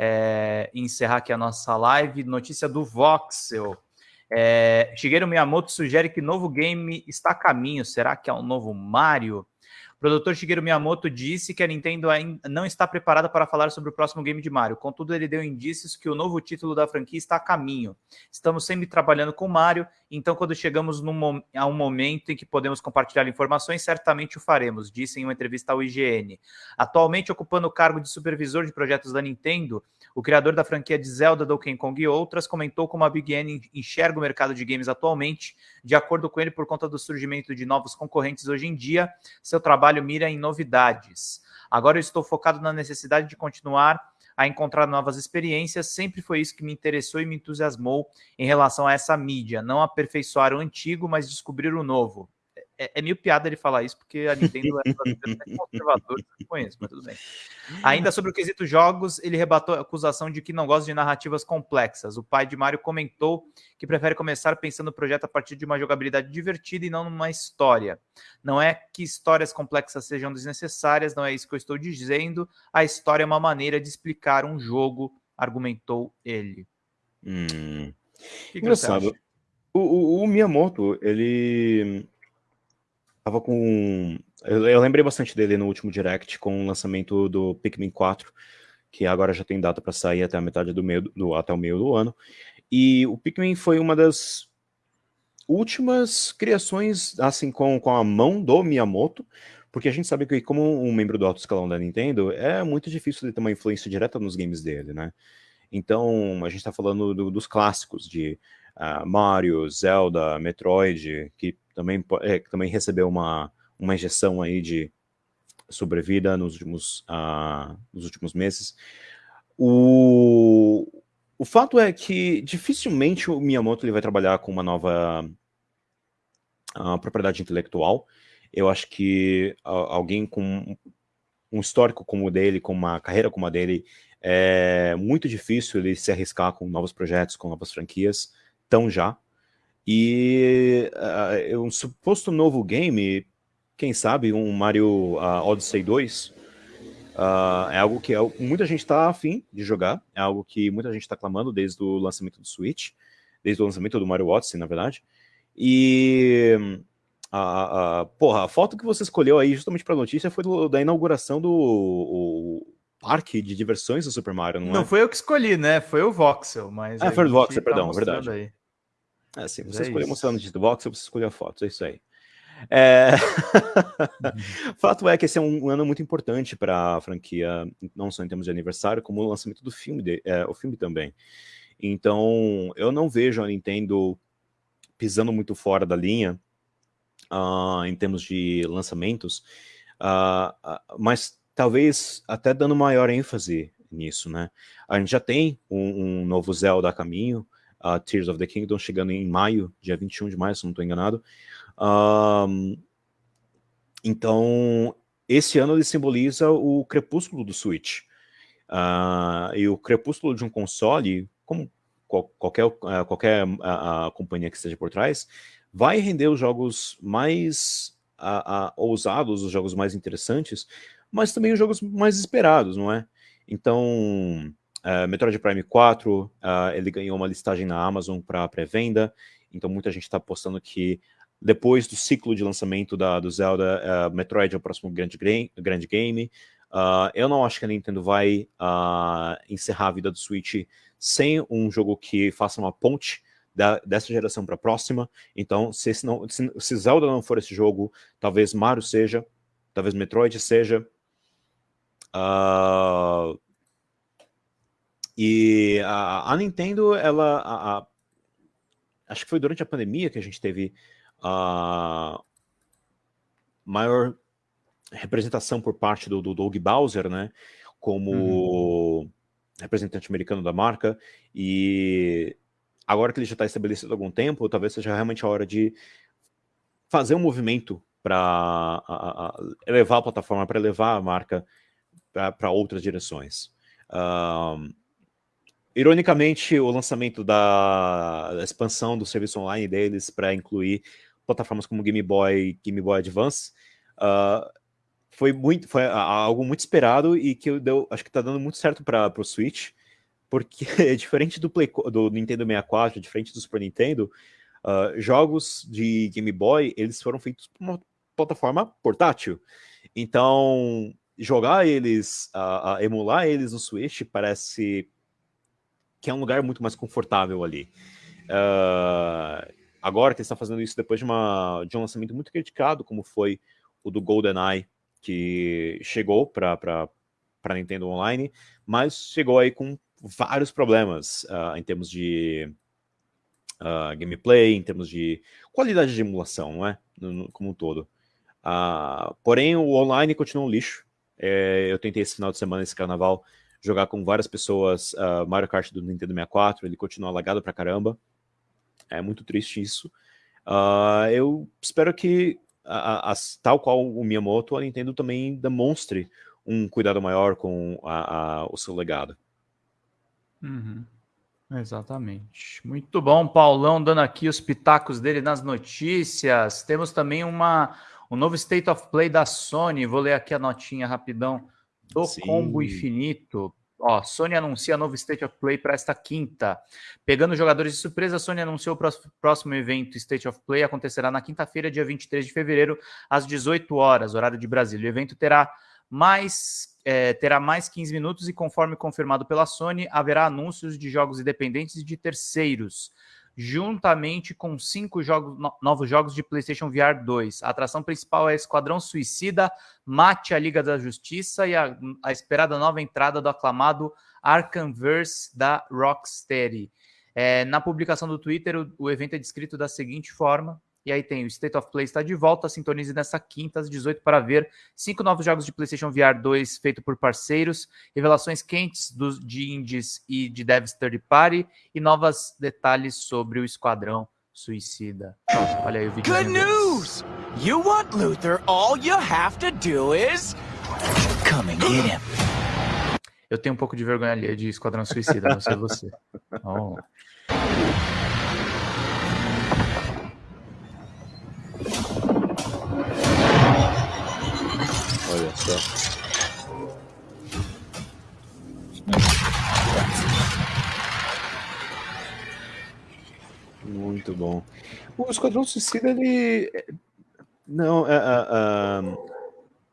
é, encerrar aqui a nossa live. Notícia do Voxel. É, Shigeru Miyamoto sugere que novo game está a caminho. Será que é um novo Mario? O produtor Shigeru Miyamoto disse que a Nintendo ainda não está preparada para falar sobre o próximo game de Mario. Contudo, ele deu indícios que o novo título da franquia está a caminho. Estamos sempre trabalhando com Mario, então quando chegamos num, a um momento em que podemos compartilhar informações, certamente o faremos, disse em uma entrevista ao IGN. Atualmente ocupando o cargo de supervisor de projetos da Nintendo, o criador da franquia de Zelda, Donkey Kong e outras, comentou como a Big N enxerga o mercado de games atualmente. De acordo com ele, por conta do surgimento de novos concorrentes hoje em dia, seu trabalho mira em novidades. Agora eu estou focado na necessidade de continuar a encontrar novas experiências. Sempre foi isso que me interessou e me entusiasmou em relação a essa mídia. Não aperfeiçoar o antigo, mas descobrir o novo é, é meio piada ele falar isso, porque a Nintendo é conservadora que eu conheço, mas tudo bem. Ainda sobre o quesito jogos, ele rebatou a acusação de que não gosta de narrativas complexas. O pai de Mario comentou que prefere começar pensando o projeto a partir de uma jogabilidade divertida e não numa história. Não é que histórias complexas sejam desnecessárias, não é isso que eu estou dizendo. A história é uma maneira de explicar um jogo, argumentou ele. Hum. Que Engraçado. O, o, o Miyamoto, ele Tava com. Eu, eu, lembrei bastante dele no último direct com o lançamento do Pikmin 4, que agora já tem data para sair até a metade do meio do, até o meio do ano. E o Pikmin foi uma das últimas criações assim com, com a mão do Miyamoto, porque a gente sabe que como um membro do alto escalão da Nintendo, é muito difícil de ter uma influência direta nos games dele, né? Então, a gente está falando do, dos clássicos de uh, Mario, Zelda, Metroid, que também, é, também recebeu uma, uma injeção aí de sobrevida nos últimos, uh, nos últimos meses. O, o fato é que dificilmente o Miyamoto ele vai trabalhar com uma nova uh, propriedade intelectual. Eu acho que alguém com um histórico como o dele, com uma carreira como a dele, é muito difícil ele se arriscar com novos projetos, com novas franquias, tão já. E uh, um suposto novo game, quem sabe um Mario uh, Odyssey 2, uh, ah, é algo que é, muita gente está afim de jogar, é algo que muita gente está clamando desde o lançamento do Switch, desde o lançamento do Mario Odyssey, na verdade. E a, a, porra, a foto que você escolheu aí justamente para a notícia foi do, da inauguração do o, parque de diversões do Super Mario, não, não é? Não foi eu que escolhi, né? Foi o Voxel, mas... Ah, foi o Voxel, tá perdão, verdade. Aí. É assim, você é escolheu mostrando o do Voxel, você escolheu a foto, é isso aí. É... Uhum. Fato é que esse é um ano muito importante para a franquia, não só em termos de aniversário, como o lançamento do filme, de, é, o filme também. Então, eu não vejo a Nintendo pisando muito fora da linha uh, em termos de lançamentos, uh, uh, mas talvez até dando maior ênfase nisso, né? A gente já tem um, um novo Zelda a caminho, uh, Tears of the Kingdom, chegando em maio, dia 21 de maio, se não estou enganado. Então, esse ano ele simboliza o crepúsculo do Switch. Uh, e o crepúsculo de um console, como qualquer, uh, qualquer uh, companhia que esteja por trás, vai render os jogos mais ousados, os jogos mais interessantes, mas também os jogos mais esperados, não é? Então, Uh, Metroid Prime 4, uh, ele ganhou uma listagem na Amazon para pré-venda, então muita gente está apostando que depois do ciclo de lançamento da, do Zelda, uh, Metroid é o próximo grande, grande game. eu não acho que a Nintendo vai encerrar a vida do Switch sem um jogo que faça uma ponte da, dessa geração para a próxima. Então, se, não, se, se Zelda não for esse jogo, talvez Mario seja, talvez Metroid seja. Uh, e a, a Nintendo, ela. A, a, acho que foi durante a pandemia que a gente teve a maior representação por parte do, do Doug Bowser, né? Como uhum. representante americano da marca. E agora que ele já está estabelecido há algum tempo, talvez seja realmente a hora de fazer um movimento para elevar a plataforma, para levar a marca para outras direções. Um, Ironicamente, o lançamento da, expansão do serviço online deles para incluir plataformas como Game Boy Game Boy Advance uh, foi, muito, foi algo muito esperado e que deu, acho que está dando muito certo para o Switch. porque diferente do, Play, do Nintendo 64, diferente do Super Nintendo, uh, jogos de Game Boy, eles foram feitos por uma plataforma portátil. Então, jogar eles, uh, uh, emular eles no Switch parece que é um lugar muito mais confortável ali. Uh, agora que eles estão fazendo isso depois de, uma, de um lançamento muito criticado, como foi o do GoldenEye, que chegou para Nintendo Online, mas chegou aí com vários problemas uh, em termos de uh, gameplay, em termos de qualidade de emulação, não é? No, no, como um todo. Uh, porém, o online continua um lixo. É, eu tentei esse final de semana, esse carnaval, jogar com várias pessoas uh, Mario Kart do Nintendo 64, ele continua lagado pra caramba. É muito triste isso. Uh, eu espero que, a, a, tal qual o Miyamoto, a Nintendo também demonstre um cuidado maior com a, o seu legado. Uhum. Exatamente. Muito bom, Paulão, dando aqui os pitacos dele nas notícias. Temos também uma, um novo State of Play da Sony. Vou ler aqui a notinha rapidão do Sim. Combo Infinito. Ó, Sony anuncia novo State of Play para esta quinta. Pegando jogadores de surpresa, a Sony anunciou o próximo evento State of Play acontecerá na quinta-feira, dia 23 de fevereiro, às 18 horas, horário de Brasília. O evento terá mais é, terá mais 15 minutos e, conforme confirmado pela Sony, haverá anúncios de jogos independentes e de terceiros juntamente com cinco jogos, no, novos jogos de PlayStation VR 2. A atração principal é Esquadrão Suicida, Mate a Liga da Justiça e a, a esperada nova entrada do aclamado Arkhamverse da Rocksteady. É, na publicação do Twitter, o, o evento é descrito da seguinte forma: e aí tem o State of Play está de volta, sintonize nessa quinta às 18 para ver cinco novos jogos de PlayStation VR 2 feito por parceiros, revelações quentes dos, de indies e de devs third party e novos detalhes sobre o Esquadrão Suicida. Olha aí o vídeo. Good news! You want Luther, all you have to do is come and get him. Eu tenho um pouco de vergonha ali de Esquadrão Suicida, não sei você. Oh. Olha só. Muito bom. O Esquadrão Suicida, ele... Não, é, é, é,